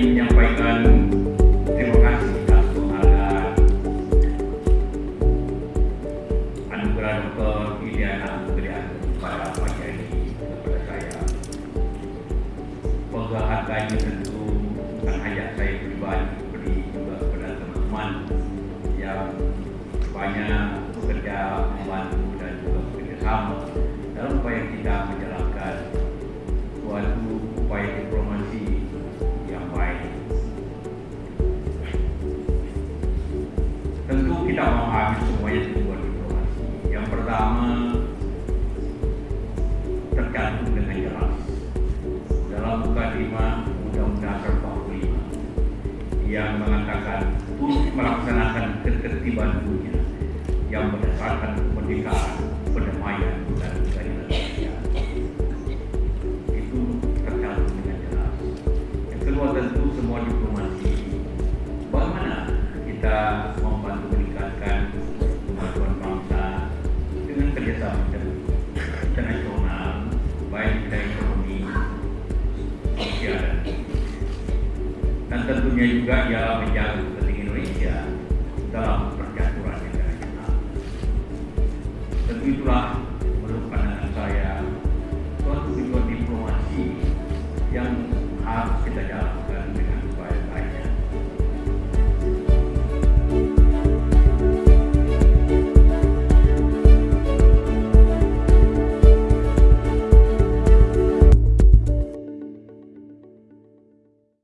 menyampaikan terima kasih atas ada anugerah Dr. Iliana Pemberian pada pagi ini kepada saya. Penghargaan ini tentu bukan hanya saya pribadi, tapi juga kepada teman-teman yang banyak bekerja membantu dan juga bekerja sama dalam upaya kita Kita memahami semuanya tujuan diplomasi. Yang pertama tergantung dengan jelas dalam 5 Undang-Undang 45 yang mengatakan untuk melaksanakan ketertiban dunia yang berdasarkan kemerdekaan, dan tentunya juga ya menjaga kepentingan Indonesia dalam percaturan negara kita. Tentu itulah